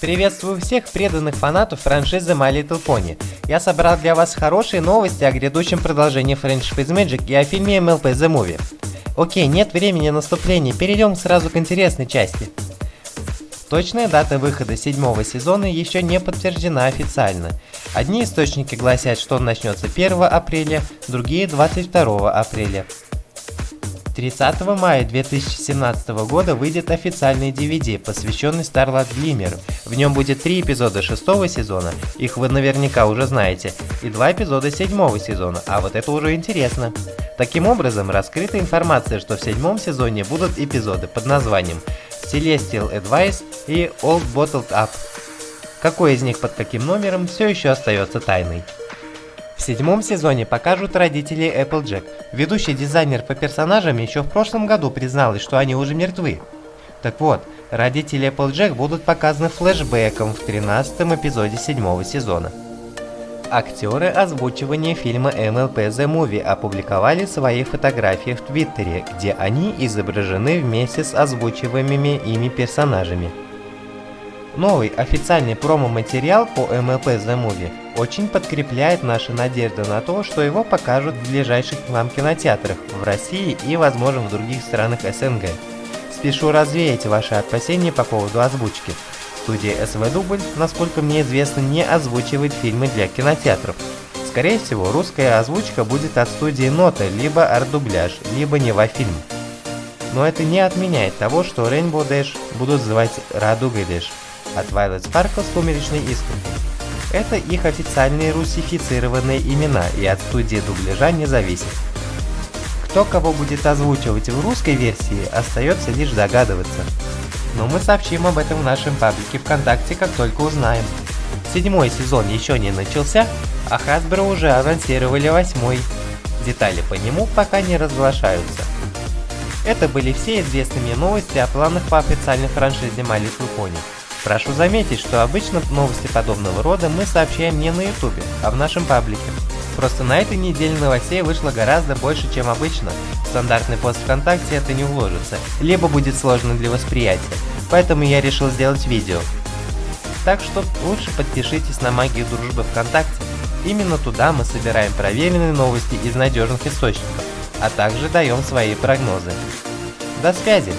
Приветствую всех преданных фанатов франшизы My Little Pony. Я собрал для вас хорошие новости о грядущем продолжении Friendship is Magic и о фильме MLP The Movie. Окей, нет времени наступления, перейдем сразу к интересной части. Точная дата выхода седьмого сезона еще не подтверждена официально. Одни источники гласят, что он начнется 1 апреля, другие 22 апреля. 30 мая 2017 года выйдет официальный DVD, посвященный Starlight Glimmer. В нем будет три эпизода шестого сезона, их вы наверняка уже знаете, и два эпизода седьмого сезона, а вот это уже интересно. Таким образом, раскрыта информация, что в седьмом сезоне будут эпизоды под названием Celestial Advice и Old Bottled Up. Какой из них под каким номером, все еще остается тайной. В седьмом сезоне покажут родителей Applejack. Ведущий дизайнер по персонажам еще в прошлом году призналась, что они уже мертвы. Так вот, родители Applejack будут показаны флешбеком в 13 эпизоде седьмого сезона. Актеры озвучивания фильма MLP The Movie опубликовали свои фотографии в Твиттере, где они изображены вместе с озвучиваемыми ими персонажами. Новый официальный промо-материал по MLP The Movie очень подкрепляет наши надежды на то, что его покажут в ближайших к нам кинотеатрах в России и, возможно, в других странах СНГ. Спешу развеять ваши опасения по поводу озвучки. Студия СВ Дубль, насколько мне известно, не озвучивает фильмы для кинотеатров. Скорее всего, русская озвучка будет от студии Нота, либо арт-дубляж, либо Невафильм. Но это не отменяет того, что Rainbow Dash будут звать Радугой Dash а Twilight Sparkle «Сумеречный искр». Это их официальные русифицированные имена и от студии дубляжа не зависит. Кто кого будет озвучивать в русской версии, остается лишь догадываться. Но мы сообщим об этом в нашем паблике ВКонтакте, как только узнаем. Седьмой сезон еще не начался, а Hasbro уже анонсировали восьмой. Детали по нему пока не разглашаются. Это были все известные новости о планах по официальной франшизе My Little. Прошу заметить, что обычно новости подобного рода мы сообщаем не на ютубе, а в нашем паблике. Просто на этой неделе новостей вышло гораздо больше, чем обычно. В стандартный пост ВКонтакте это не уложится, либо будет сложно для восприятия. Поэтому я решил сделать видео. Так что лучше подпишитесь на Магию Дружбы ВКонтакте. Именно туда мы собираем проверенные новости из надежных источников, а также даем свои прогнозы. До связи!